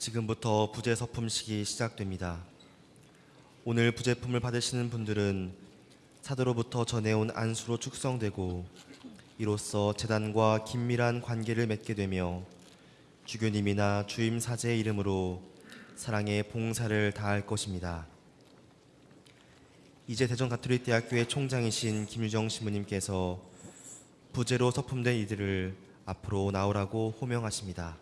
지금부터 부재 서품식이 시작됩니다. 오늘 부재품을 받으시는 분들은 사도로부터 전해온 안수로 축성되고 이로써 재단과 긴밀한 관계를 맺게 되며 주교님이나 주임 사제의 이름으로 사랑의 봉사를 다할 것입니다. 이제 대전 가톨릭 대학교의 총장이신 김유정 신부님께서 부재로 서품된 이들을 앞으로 나오라고 호명하십니다.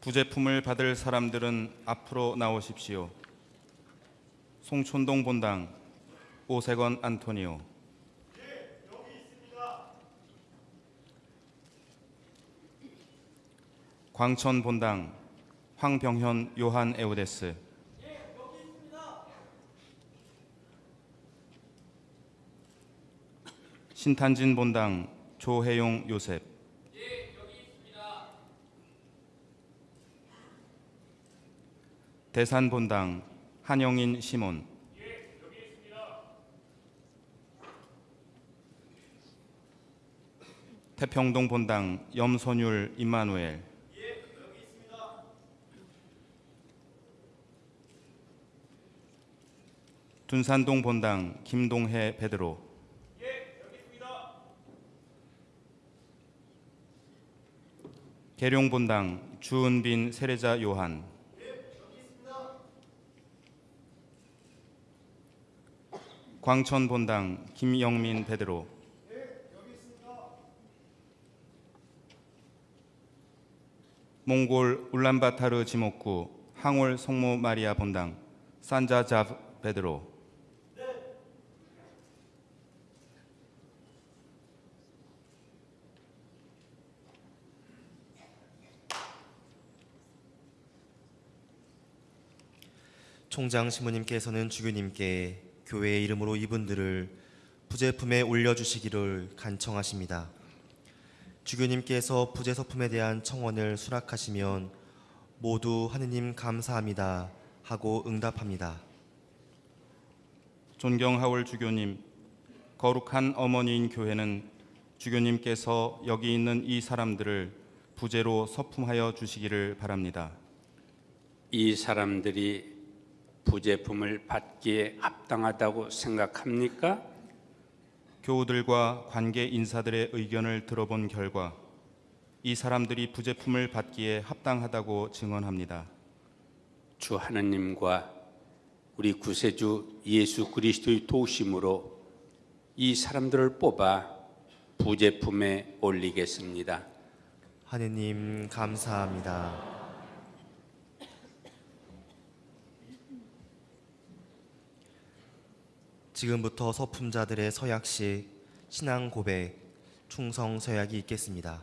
부제품을 받을 사람들은 앞으로 나오십시오. 송촌동 본당 오세건 안토니오. 광천 본당 황병현 요한 에우데스. 신탄진 본당 조혜용 요셉 대산 본당 한영인 시몬. 태평동 본당 염선율 임마누엘. 둔산동 본당 김동해 베드로. 계룡 본당 주은빈 세례자 요한 광천 본당 김영민 베드로. 몽골 울란바타르 지목구 항월 성모 마리아 본당 산자잡 베드로. 총장 신부님께서는 주교님께 교회의 이름으로 이분들을 부제품에 올려주시기를 간청하십니다. 주교님께서 부제 서품에 대한 청원을 수락하시면 모두 하느님 감사합니다 하고 응답합니다. 존경하올 주교님, 거룩한 어머니인 교회는 주교님께서 여기 있는 이 사람들을 부제로 서품하여 주시기를 바랍니다. 이 사람들이 부제품을 받기에 합당하다고 생각합니까? 교우들과 관계 인사들의 의견을 들어본 결과 이 사람들이 부제품을 받기에 합당하다고 증언합니다. 주 하나님과 우리 구세주 예수 그리스도의 도우심으로 이 사람들을 뽑아 부제품에 올리겠습니다. 하느님 감사합니다. 지금부터 서품자들의 서약식, 신앙 고백, 충성 서약이 있겠습니다.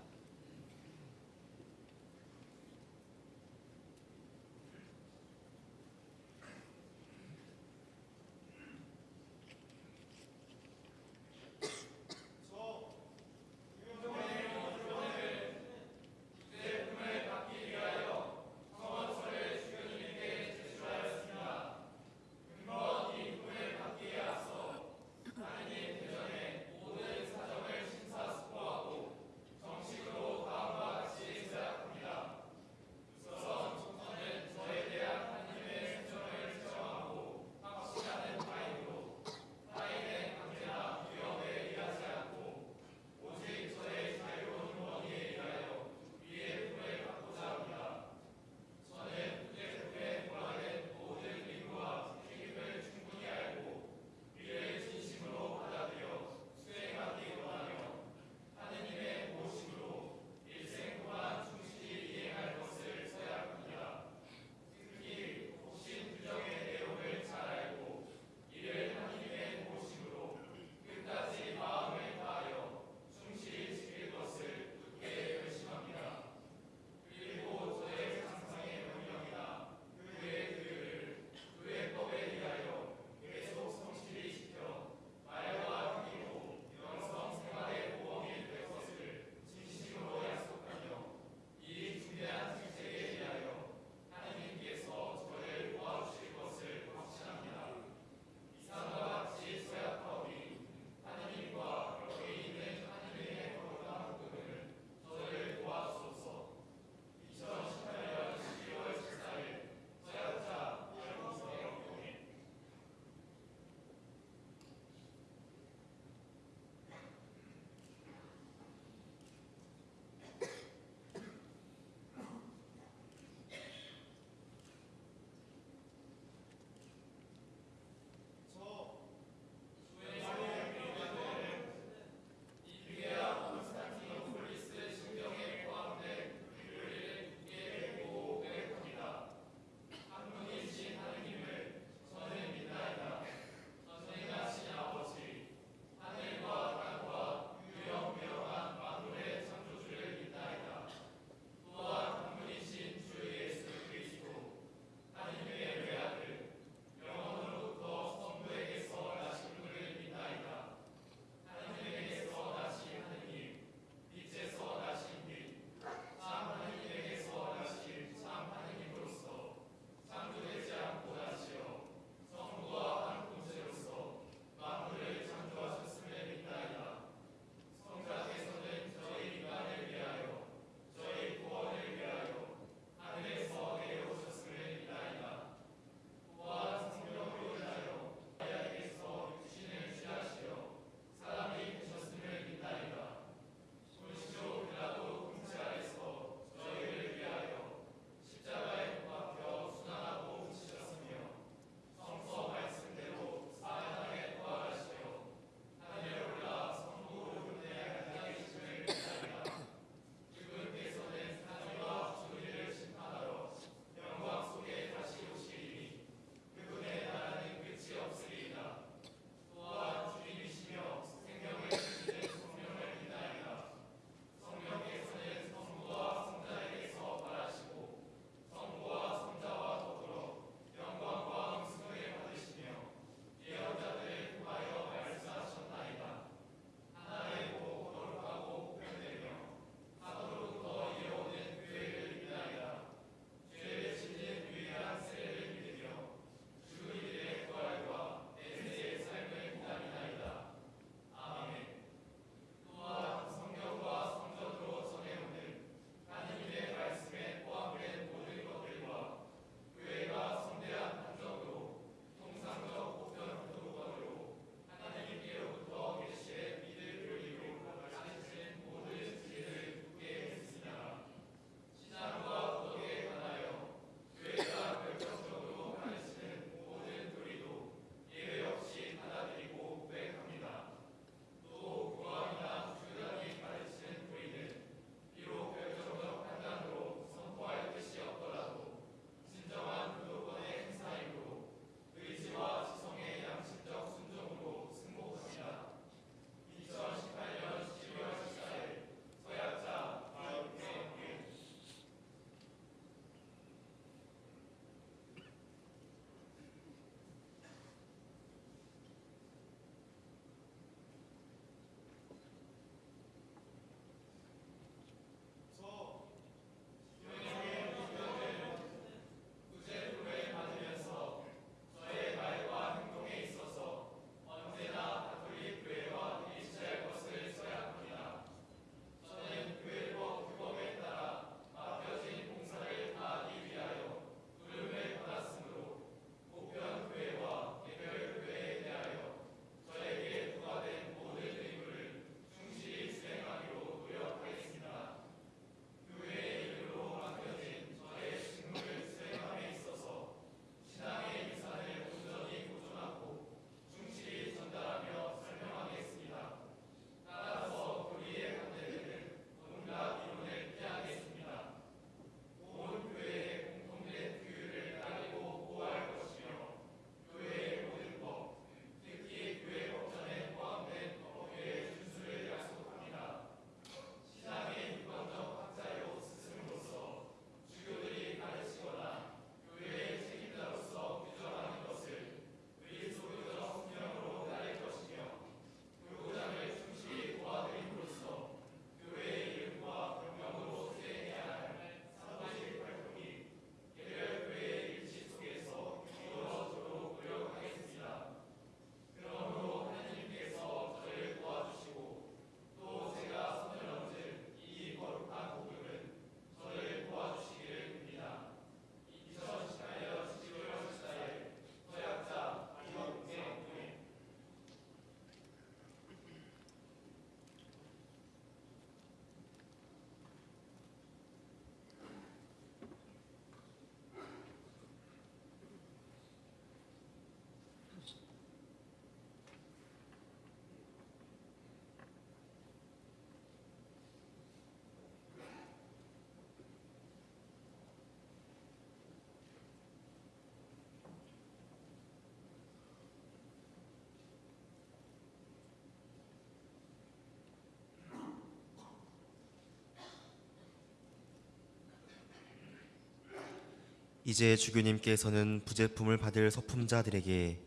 이제 주교님께서는 부제품을 받을 서품자들에게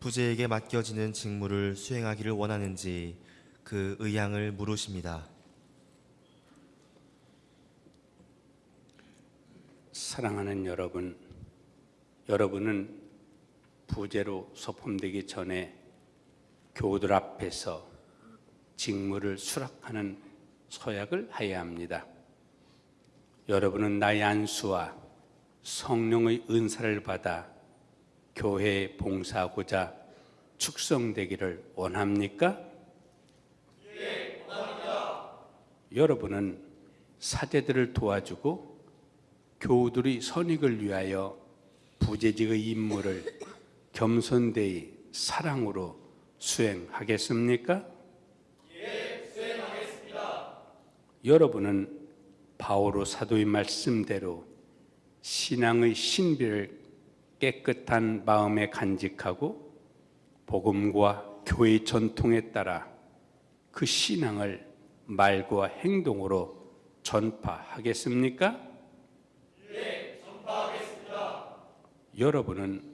부제에게 맡겨지는 직무를 수행하기를 원하는지 그 의향을 물으십니다. 사랑하는 여러분, 여러분은 부제로 소품되기 전에 교우들 앞에서 직무를 수락하는 서약을 해야 합니다. 여러분은 나의 안수와 성령의 은사를 받아 교회에 봉사하고자 축성되기를 원합니까? 예, 원합니다. 여러분은 사제들을 도와주고 교우들의 선익을 위하여 부재직의 임무를 겸손되이 사랑으로 수행하겠습니까? 예, 수행하겠습니다. 여러분은 바오로 사도의 말씀대로 신앙의 신비를 깨끗한 마음에 간직하고 복음과 교회의 전통에 따라 그 신앙을 말과 행동으로 전파하겠습니까? 여러분은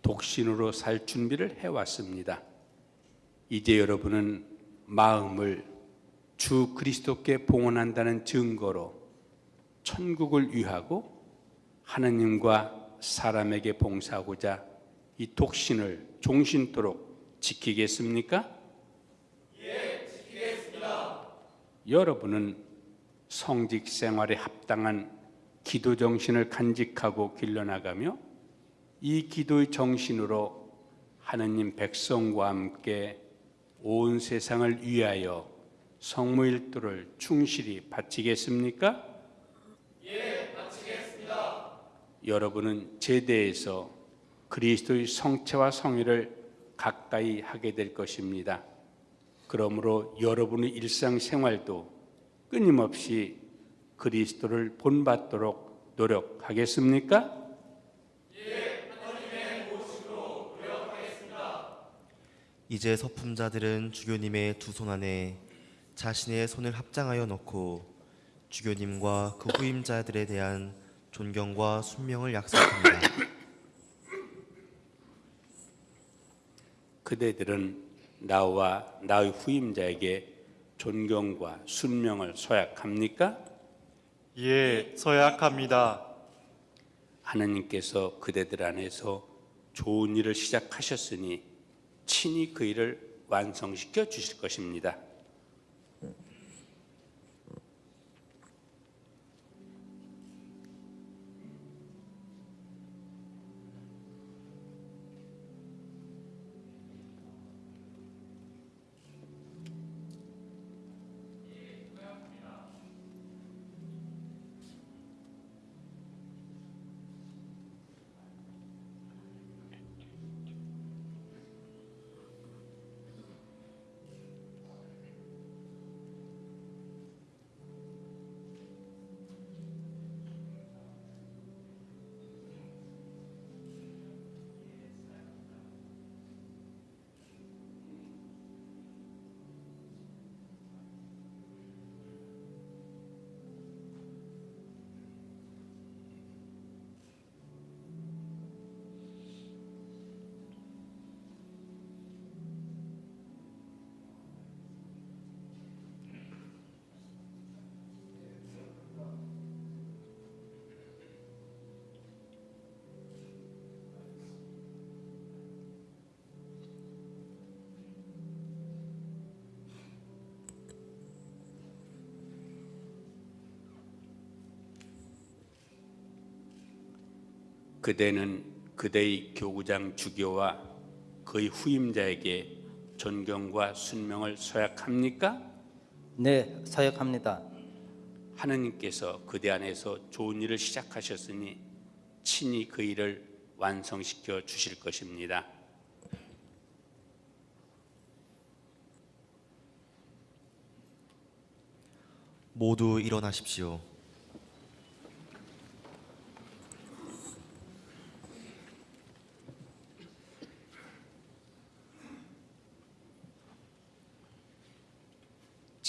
독신으로 살 준비를 해왔습니다. 이제 여러분은 마음을 주 그리스도께 봉헌한다는 증거로 천국을 위하고 하나님과 사람에게 봉사하고자 이 독신을 종신토록 지키겠습니까? 예, 지키겠습니다. 여러분은 성직 생활에 합당한 기도 정신을 간직하고 길러나가며 이 기도의 정신으로 하느님 백성과 함께 온 세상을 위하여 성모일도를 충실히 바치겠습니까? 예. 여러분은 제대에서 그리스도의 성체와 성의를 가까이 하게 될 것입니다. 그러므로 여러분의 일상생활도 끊임없이 그리스도를 본받도록 노력하겠습니까? 이제 서품자들은 주교님의 두 손 안에 자신의 손을 합장하여 넣고 주교님과 그 후임자들에 대한 존경과 순명을 약속합니다. 그대들은 나와 나의 후임자에게 존경과 순명을 소약합니까? 예, 서약합니다. 하나님께서 그대들 안에서 좋은 일을 시작하셨으니 친히 그 일을 완성시켜 주실 것입니다. 그대는 그대의 교구장 주교와 그의 후임자에게 존경과 순명을 소약합니까? 네, 서약합니다. 하느님께서 그대 안에서 좋은 일을 시작하셨으니 친히 그 일을 완성시켜 주실 것입니다. 모두 일어나십시오.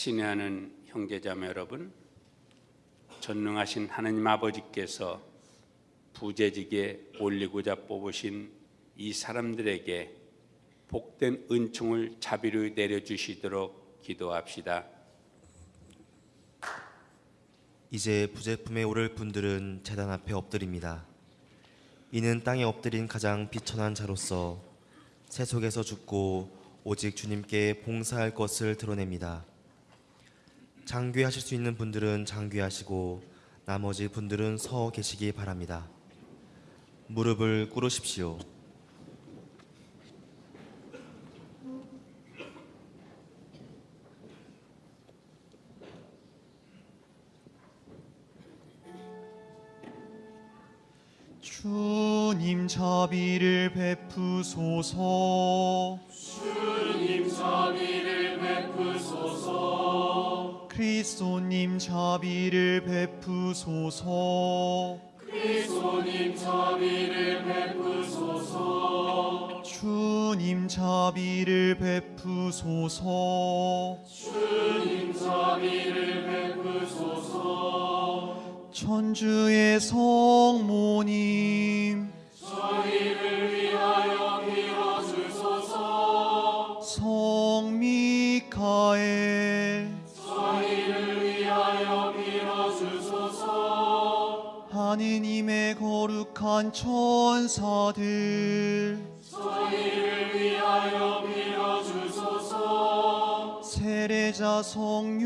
친애하는 형제자매 여러분, 전능하신 하나님 아버지께서 부재직에 올리고자 뽑으신 이 사람들에게 복된 은총을 자비로 내려주시도록 기도합시다. 이제 부제품에 오를 분들은 재단 앞에 엎드립니다. 이는 땅에 엎드린 가장 비천한 자로서 세속에서 죽고 오직 주님께 봉사할 것을 드러냅니다. 장귀하실 수 있는 분들은 장귀하시고 나머지 분들은 서 계시기 바랍니다. 무릎을 꿇으십시오. 주님 자비를 베푸소서 주님 자비를 베푸소서 그리스도님 자비를 베푸소서. 그리스도님 자비를 베푸소서. 주님 자비를 베푸소서. 주님 자비를 베푸소서. 천주의 성모님 저희를 위하여 빌어주소서. 성 미카엘 하느님의 거룩한 천사들 저희를 위하여 빌어주소서. 세례자 성요한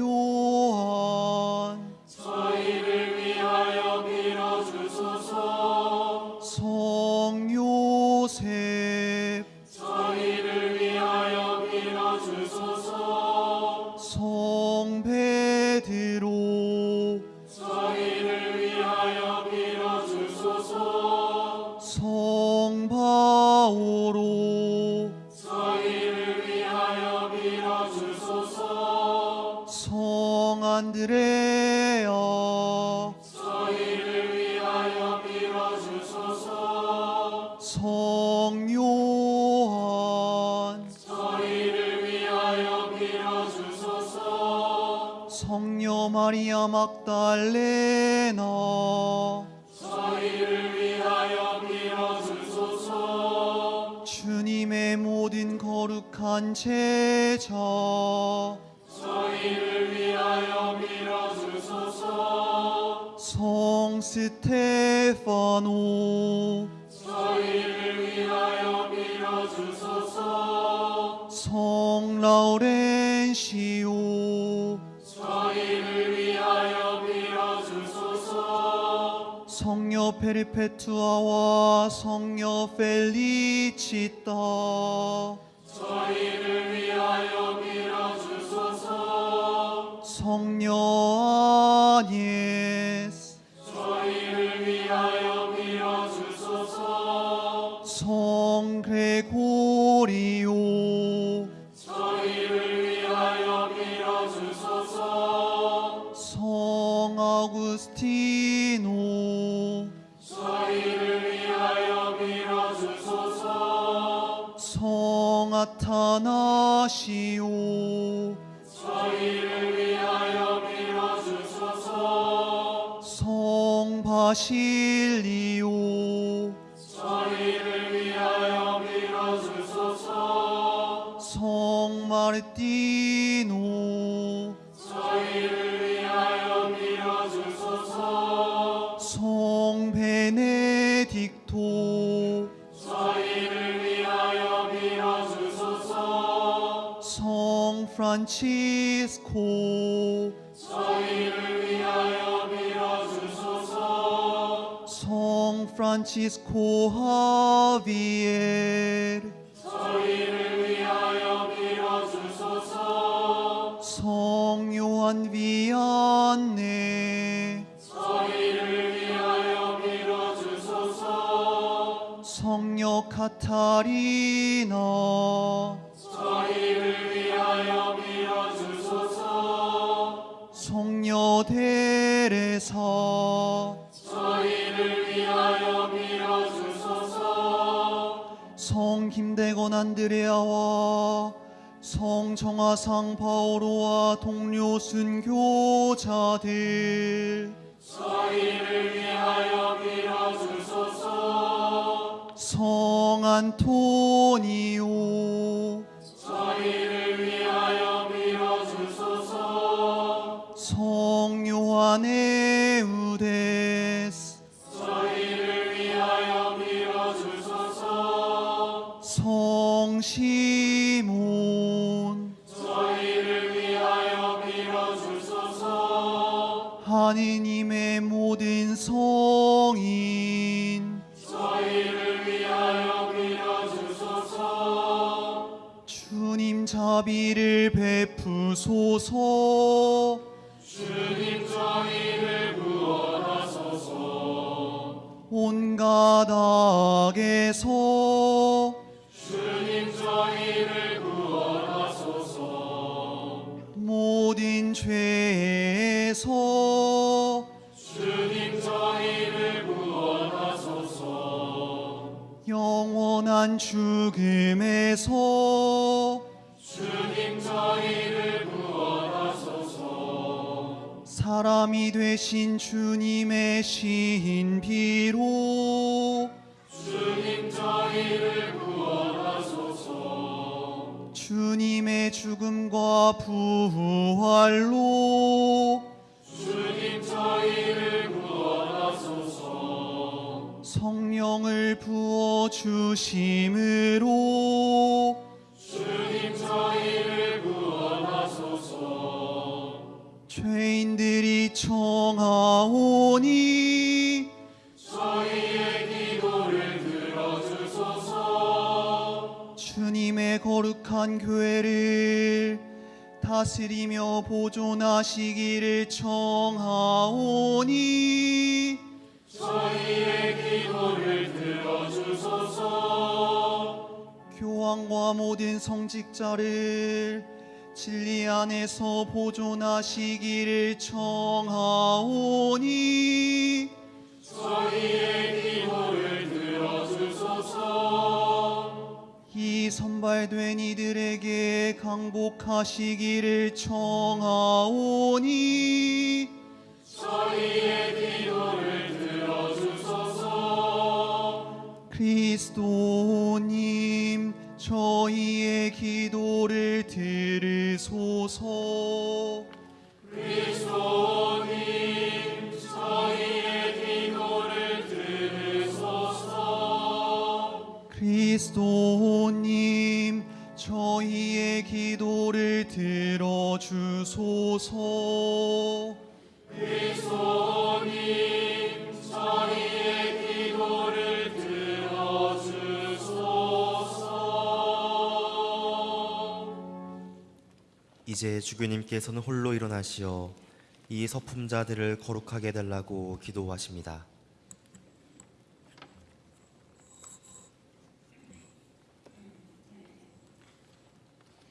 스테파노. 저희를 위하여 빌어주소서 성 라우렌시오. 저희를 위하여 빌어주소서 성녀 페르페투아와 성녀 펠리치타 바실리오. 저희를 위하여 빌어주소서 성 마르티노. 저희를 위하여 빌어주소서 성 베네딕토. 저희를 위하여 빌어주소서 성 프란치스코 프란치스코 하비엘 저희를 위하여 빌어주소서 성 요한 비안네 저희를 위하여 빌어주소서 성녀 카타리나 저희를 위하여 빌어주소서 성녀 데레사 성 김대건 안드레아와 성 정화상 바오로와 동료 순교자들 저희를 위하여 빌어주소서. 안토니오 저희를 위하여 빌어주소서. 성 요한의 우데 하느님의 모든 성인. 주님 자비를 베푸소서. 주님 저희를 구원하소서. 온갖 악에서 주님 저희를 구원하소서. 모든 죄에서 영원한 죽음에서 사람이 되신 주님의 신비로 주님 저희를 구원하소서. 주님의 죽음과 부활로 주님 저희를 구원하소서 성령을 부어 주심으로 죄인들이 청하오니 저희의 기도를 들어주소서. 주님의 거룩한 교회를 다스리며 보존하시기를 청하오니 저희의 기도를 들어주소서. 교황과 모든 성직자를 진리 안에서 보존하시기를 청하오니 저희의 기도를 들어주소서. 이 선발된 이들에게 강복하시기를 청하오니 저희의 기도를 그리스도님 저희의 기도를 들으소서. 그리스도님 저희의 기도를 들으소서. 그리스도님 저희의 기도를 들어주소서. 그리스도님 이제 주교님께서는 홀로 일어나시어 이 서품자들을 거룩하게 해달라고 기도하십니다.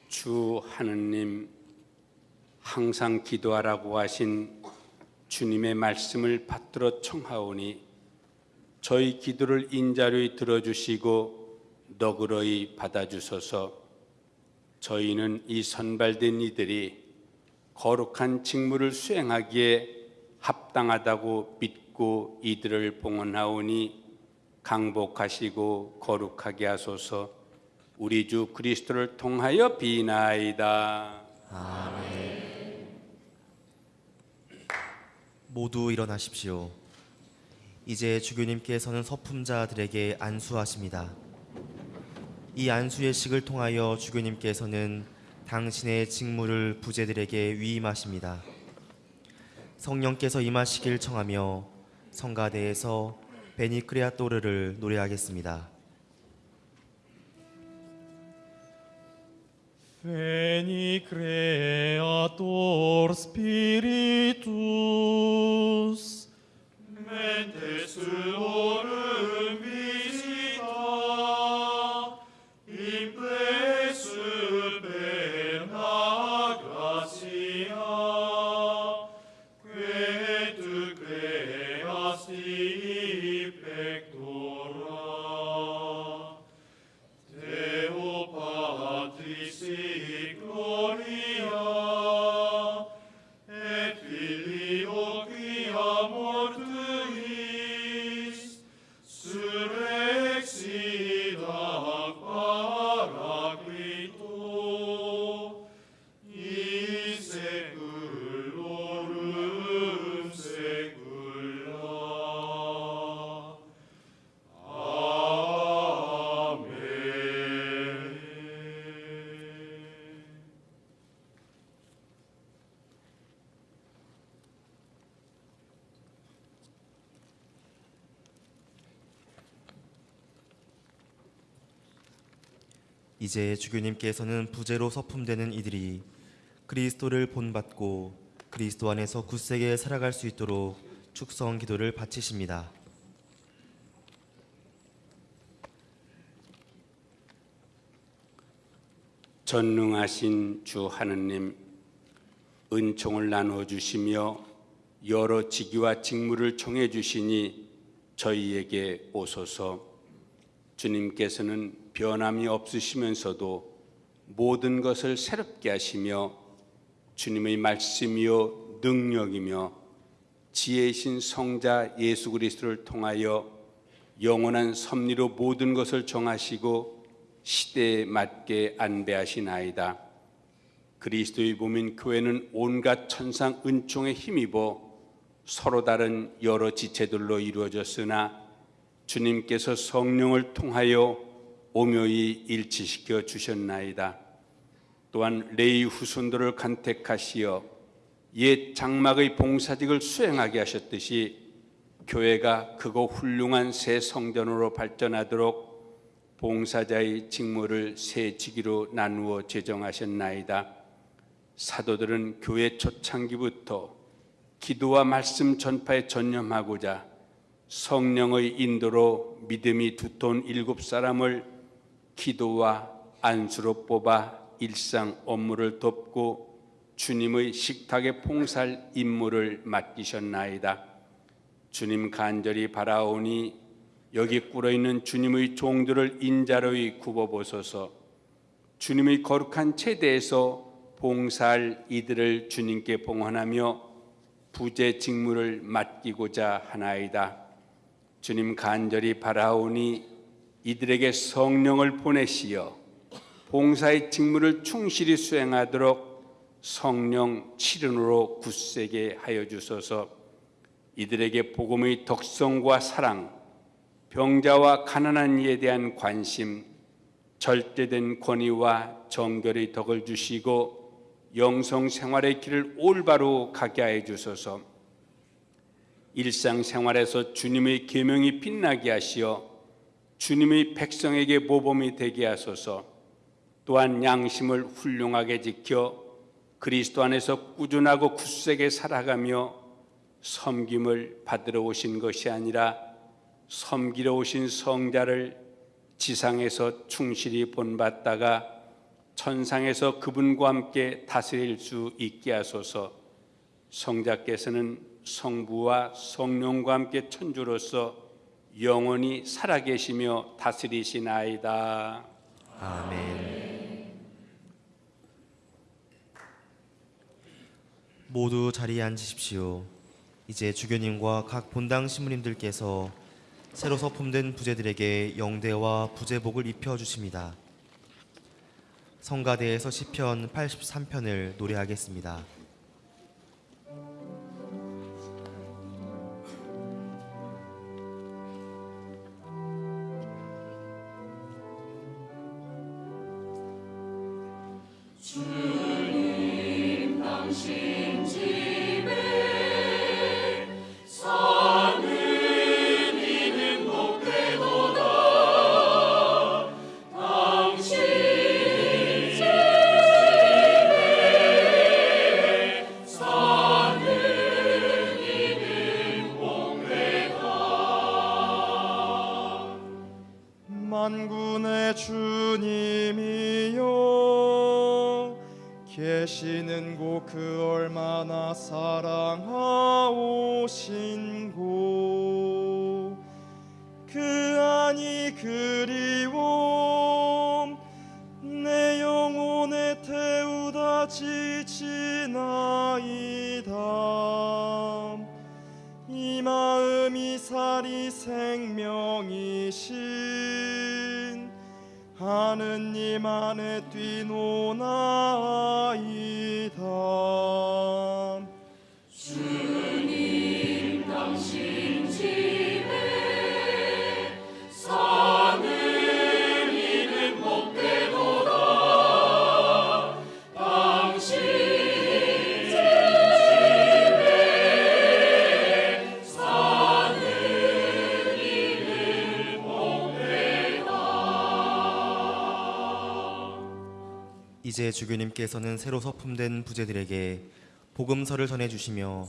주 하느님 항상 기도하라고 하신 주님의 말씀을 받들어 청하오니 저희 기도를 인자료히 들어주시고 너그러이 받아주소서 저희는 이 선발된 이들이 거룩한 직무를 수행하기에 합당하다고 믿고 이들을 봉헌하오니 강복하시고 거룩하게 하소서 우리 주 그리스도를 통하여 비나이다. 모두 일어나십시오. 이제 주교님께서는 서품자들에게 안수하십니다. 이 안수의 식을 통하여 주교님께서는 당신의 직무를 부제들에게 위임하십니다. 성령께서 임하시길 청하며 성가대에서 베니크레아토르를 노래하겠습니다. Veni creator spiritus 이제 주교님께서는 부제로 서품되는 이들이 그리스도를 본받고 그리스도 안에서 굳세게 살아갈 수 있도록 축성 기도를 바치십니다. 전능하신 주 하느님 은총을 나누어 주시며 여러 직위와 직무를 정해 주시니 저희에게 오소서 주님께서는 변함이 없으시면서도 모든 것을 새롭게 하시며 주님의 말씀이요 능력이며 지혜이신 성자 예수 그리스도를 통하여 영원한 섭리로 모든 것을 정하시고 시대에 맞게 안배하시나이다. 그리스도의 몸인 교회는 온갖 천상 은총에 힘입어 서로 다른 여러 지체들로 이루어졌으나 주님께서 성령을 통하여 오묘히 일치시켜 주셨나이다. 또한 레이 후손들을 간택하시어 옛 장막의 봉사직을 수행하게 하셨듯이 교회가 크고 훌륭한 새 성전으로 발전하도록 봉사자의 직무를 세 직위로 나누어 제정하셨나이다. 사도들은 교회 초창기부터 기도와 말씀 전파에 전념하고자 성령의 인도로 믿음이 두터운 일곱 사람을 기도와 안수로 뽑아 일상 업무를 돕고 주님의 식탁에 봉사할 임무를 맡기셨나이다. 주님 간절히 바라오니 여기 꿇어 있는 주님의 종들을 인자로이 굽어보소서. 주님의 거룩한 체대에서 봉사할 이들을 주님께 봉헌하며 부재 직무를 맡기고자 하나이다. 주님 간절히 바라오니 이들에게 성령을 보내시어 봉사의 직무를 충실히 수행하도록 성령 칠은으로 굳세게 하여 주소서. 이들에게 복음의 덕성과 사랑, 병자와 가난한 이에 대한 관심, 절대된 권위와 정결의 덕을 주시고 영성 생활의 길을 올바로 가게 하여 주소서. 일상 생활에서 주님의 계명이 빛나게 하시어 주님의 백성에게 모범이 되게 하소서. 또한 양심을 훌륭하게 지켜 그리스도 안에서 꾸준하고 굳세게 살아가며 섬김을 받으러 오신 것이 아니라 섬기러 오신 성자를 지상에서 충실히 본받다가 천상에서 그분과 함께 다스릴 수 있게 하소서 성자께서는 성부와 성령과 함께 천주로서 영원히 살아계시며 다스리시나이다. 아멘. 모두 자리에 앉으십시오. 이제 주교님과 각 본당 신부님들께서 새로 서품된 부제들에게 영대와 부제복을 입혀 주십니다. 성가대에서 시편 83편을 노래하겠습니다. 곳그 안이 그리움 내 영혼에 태우다 지치나이다. 이 마음이 살이 생명이신 하느님 안에 뛰노나이다 이제 주교님께서는 새로 서품된 부제들에게 복음서를 전해주시며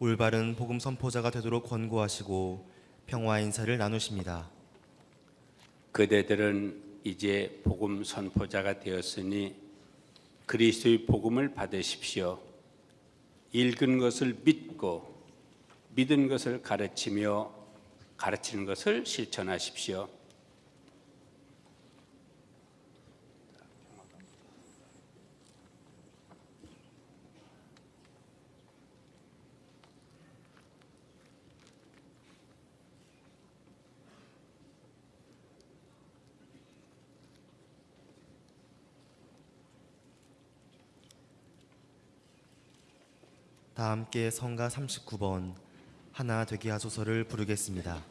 올바른 복음 선포자가 되도록 권고하시고 평화 인사를 나누십니다. 그대들은 이제 복음 선포자가 되었으니 그리스도의 복음을 받으십시오. 읽은 것을 믿고 믿은 것을 가르치며 가르치는 것을 실천하십시오. 다 함께 성가 39번 하나 되게 하소서를 부르겠습니다.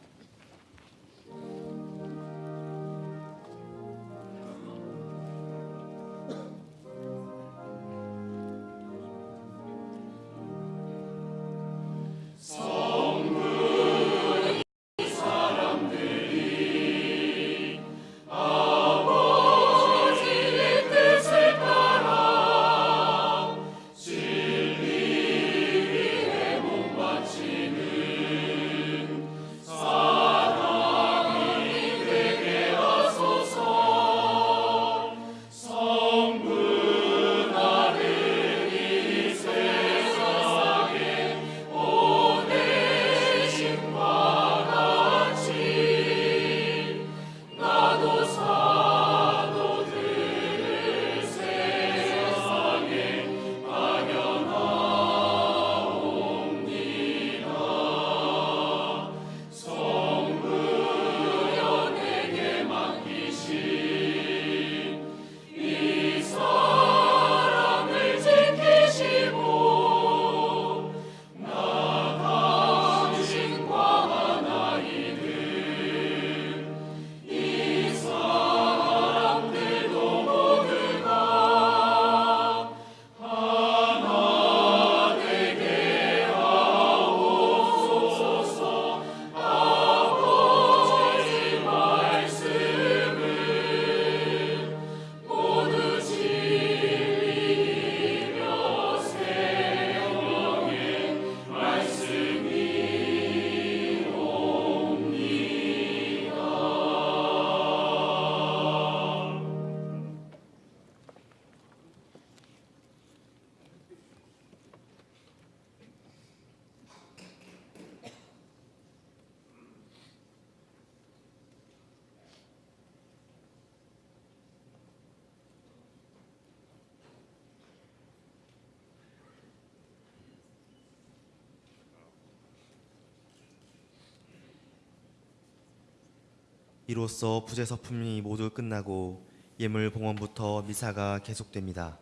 이로써 부제 서품이 모두 끝나고 예물 봉헌부터 미사가 계속됩니다.